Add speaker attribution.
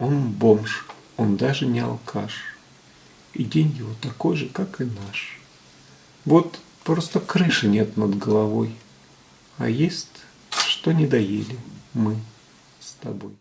Speaker 1: Он бомж, он даже не алкаш. И день его такой же, как и наш. Вот просто крыши нет над головой, а есть, что не доели мы с тобой.